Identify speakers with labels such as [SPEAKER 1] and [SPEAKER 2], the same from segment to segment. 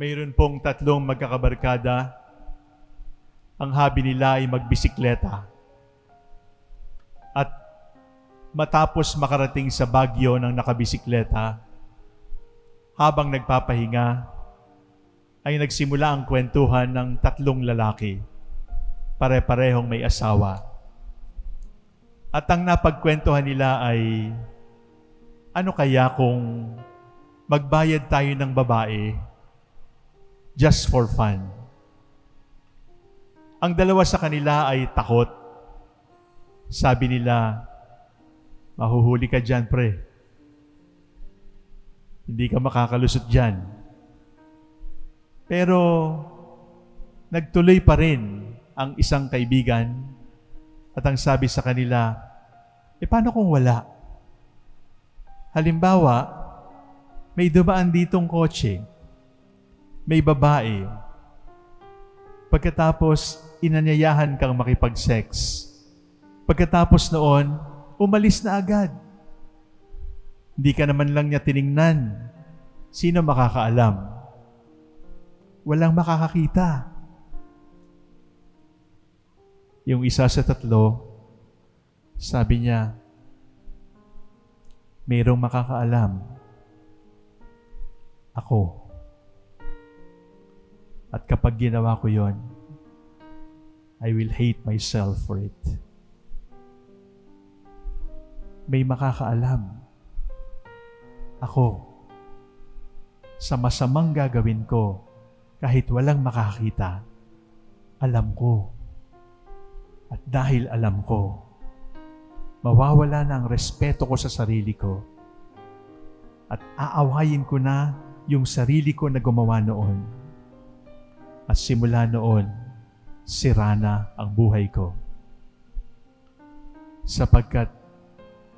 [SPEAKER 1] Mayroon pong tatlong magkakabarkada. Ang habi nila ay magbisikleta. At matapos makarating sa Bagyo ng nakabisikleta, habang nagpapahinga, ay nagsimula ang kwentuhan ng tatlong lalaki. Pare-parehong may asawa. At ang napagkwentuhan nila ay, ano kaya kung magbayad tayo ng babae just for fun? Ang dalawa sa kanila ay takot. Sabi nila, mahuhuli ka dyan, pre. Hindi ka makakalusot dyan. Pero, nagtuloy pa rin ang isang kaibigan at ang sabi sa kanila, e paano kung wala? Halimbawa, may dumaan ditong kotse, may babae, pagkatapos inanyayahan kang makipag-sex. Pagkatapos noon, umalis na agad. Hindi ka naman lang niya tiningnan. Sino makakaalam? Walang makakakita. Yung isa sa tatlo, sabi niya, mayroong makakaalam. Ako. At kapag ginawa ko yon, I will hate myself for it. May makakaalam. Ako. Sa masamang gagawin ko, kahit walang makakita, alam ko. At dahil alam ko, mawawala na ang respeto ko sa sarili ko. At aawayin ko na yung sarili ko na gumawa noon. At simula noon, sira na ang buhay ko. Sapagkat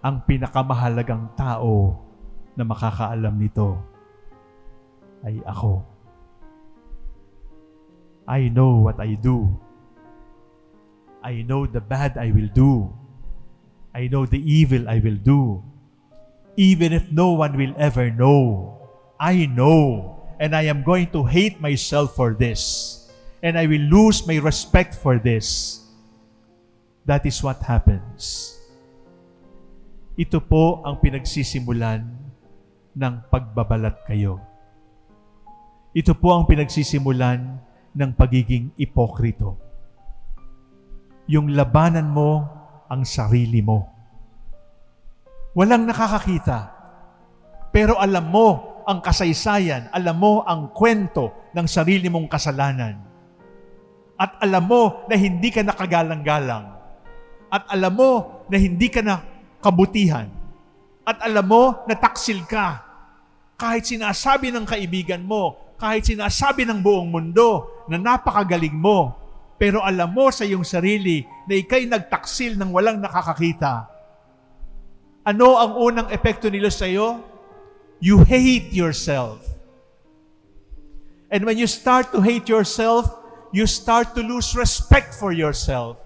[SPEAKER 1] ang pinakamahalagang tao na makakaalam nito ay ako. I know what I do. I know the bad I will do. I know the evil I will do. Even if no one will ever know, I know, and I am going to hate myself for this. And I will lose my respect for this. That is what happens. Ito po ang pinagsisimulan ng pagbabalat kayo. Ito po ang pinagsisimulan ng pagiging ipokrito. Yung labanan mo ang sarili mo. Walang nakakakita. Pero alam mo ang kasaysayan, alam mo ang kwento ng sarili mong kasalanan at alam mo na hindi ka nakagalang-galang. At alam mo na hindi ka na kabutihan. At alam mo na taksil ka. Kahit sinasabi ng kaibigan mo, kahit sinasabi ng buong mundo na napakagaling mo, pero alam mo sa iyong sarili na ikay nagtaksil ng walang nakakakita. Ano ang unang epekto nila sa iyo? You hate yourself. And when you start to hate yourself, you start to lose respect for yourself.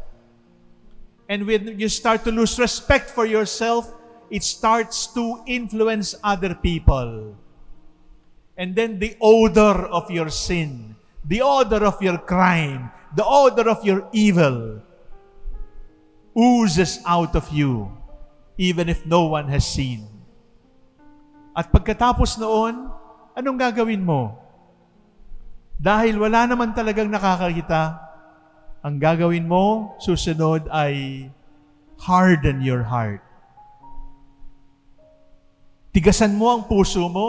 [SPEAKER 1] And when you start to lose respect for yourself, it starts to influence other people. And then the odor of your sin, the odor of your crime, the odor of your evil oozes out of you, even if no one has seen. At pagkatapos noon, anong gagawin mo? Dahil wala naman talagang nakakakita, ang gagawin mo, susunod ay harden your heart. Tigasan mo ang puso mo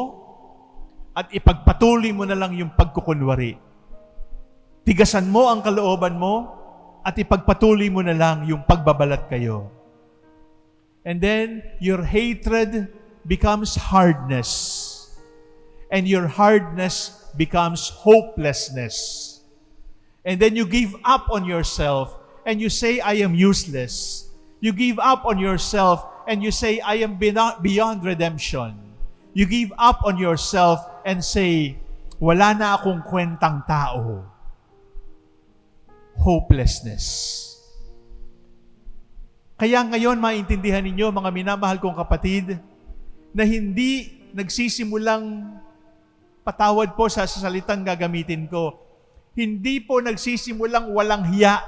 [SPEAKER 1] at ipagpatuloy mo na lang yung pagkukunwari. Tigasan mo ang kalooban mo at ipagpatuloy mo na lang yung pagbabalat kayo. And then, your hatred becomes hardness. And your hardness becomes hopelessness. And then you give up on yourself and you say, I am useless. You give up on yourself and you say, I am beyond redemption. You give up on yourself and say, wala na akong kwentang tao. Hopelessness. Kaya ngayon maintindihan ninyo, mga minamahal kong kapatid, na hindi nagsisimulang patawad po sa salitang gagamitin ko, hindi po nagsisimulang walang hiya.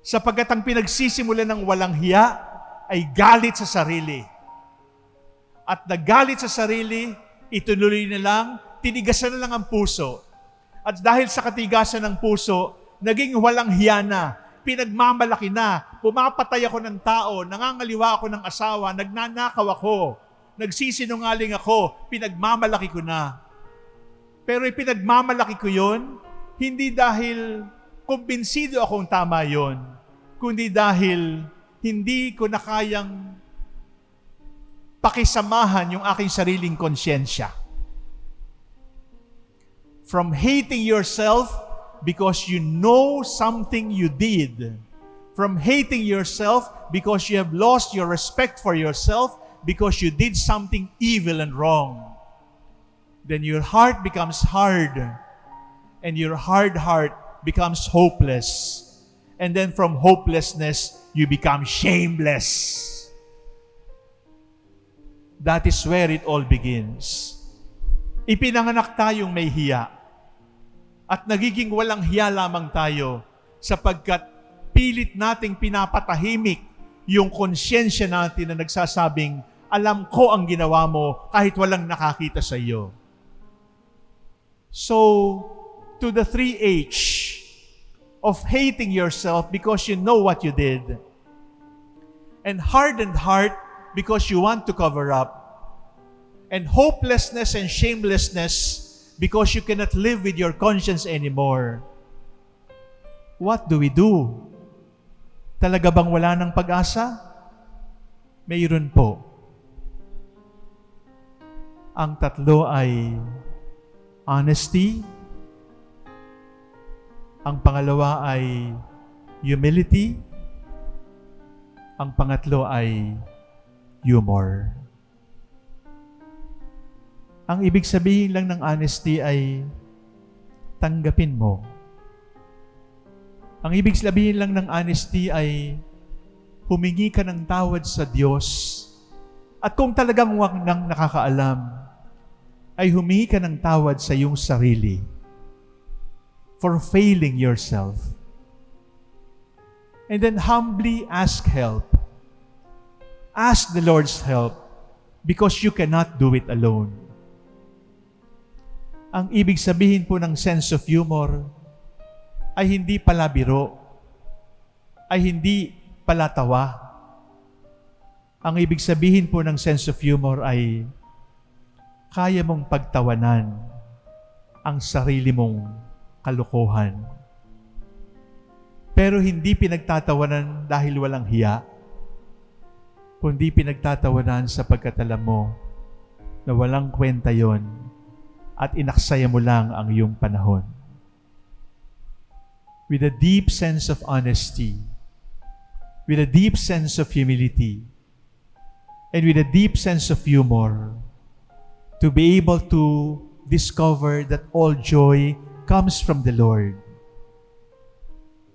[SPEAKER 1] Sapagkat ang pinagsisimulan ng walang hiya ay galit sa sarili. At nagalit sa sarili, ituloy na lang, tinigasan na lang ang puso. At dahil sa katigasan ng puso, naging walang hiya na, pinagmamalaki na, pumapatay ako ng tao, nangangaliwa ako ng asawa, nagnanakaw ako, nagsisinungaling ako, pinagmamalaki ko na. Pero ipinagmamalaki ko yon, hindi dahil kumbinsido akong tama yon, kundi dahil hindi ko na kayang pakisamahan yung aking sariling konsyensya. From hating yourself because you know something you did, from hating yourself because you have lost your respect for yourself because you did something evil and wrong then your heart becomes hard. And your hard heart becomes hopeless. And then from hopelessness, you become shameless. That is where it all begins. Ipinanganak tayong may hiya. At nagiging walang hiya lamang tayo sapagkat pilit nating pinapatahimik yung konsyensya natin na nagsasabing, alam ko ang ginawa mo kahit walang nakakita sa iyo. So, to the 3H of hating yourself because you know what you did, and hardened heart because you want to cover up, and hopelessness and shamelessness because you cannot live with your conscience anymore. What do we do? Talaga bang wala ng pag-asa? Mayroon po. Ang tatlo ay honesty. Ang pangalawa ay humility. Ang pangatlo ay humor. Ang ibig sabihin lang ng honesty ay tanggapin mo. Ang ibig sabihin lang ng honesty ay humingi ka ng tawad sa Diyos. At kung talagang wag nang nakakaalam, ay humingi ka ng tawad sa iyong sarili for failing yourself. And then humbly ask help. Ask the Lord's help because you cannot do it alone. Ang ibig sabihin po ng sense of humor ay hindi pala biro, ay hindi pala tawa. Ang ibig sabihin po ng sense of humor ay kaya mong pagtawanan ang sarili mong kalukuhan. Pero hindi pinagtatawanan dahil walang hiya, kundi pinagtatawanan sa pagkatalam mo na walang kwenta yon at inaksaya mo lang ang iyong panahon. With a deep sense of honesty, with a deep sense of humility, and with a deep sense of humor, to be able to discover that all joy comes from the Lord.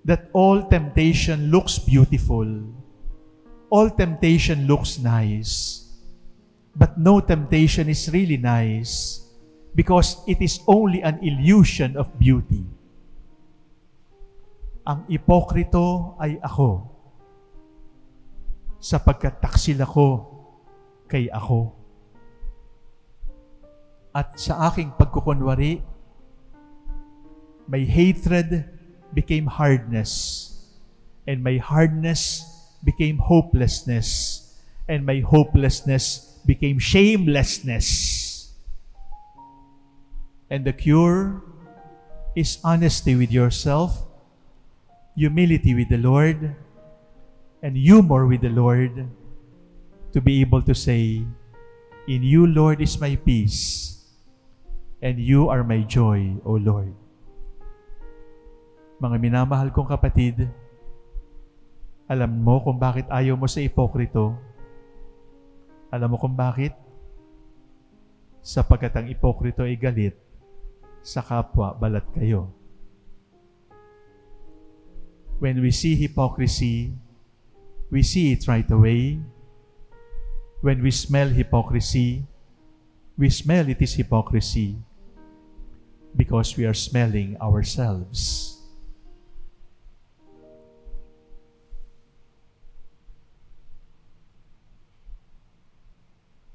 [SPEAKER 1] That all temptation looks beautiful. All temptation looks nice. But no temptation is really nice because it is only an illusion of beauty. Ang ipokrito ay ako sapagkat taksil ako kay ako at sa aking pagkukunwari, my hatred became hardness, and my hardness became hopelessness, and my hopelessness became shamelessness. And the cure is honesty with yourself, humility with the Lord, and humor with the Lord to be able to say, In you, Lord, is my peace and you are my joy, O Lord. Mga minamahal kong kapatid, alam mo kung bakit ayaw mo sa ipokrito? Alam mo kung bakit? Sapagkat ang ipokrito ay galit sa kapwa balat kayo. When we see hypocrisy, we see it right away. When we smell hypocrisy, we smell it is hypocrisy because we are smelling ourselves.